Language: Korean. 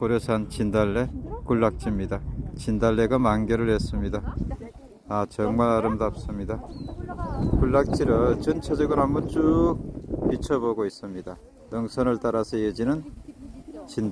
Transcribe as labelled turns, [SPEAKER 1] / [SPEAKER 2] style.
[SPEAKER 1] 고려산 진달래 군락지입니다. 진달래가 만개를 했습니다. 아 정말 아름답습니다. 군락지를 전체적으로 한번 쭉 비춰보고 있습니다. 능선을 따라서 이어지는 진달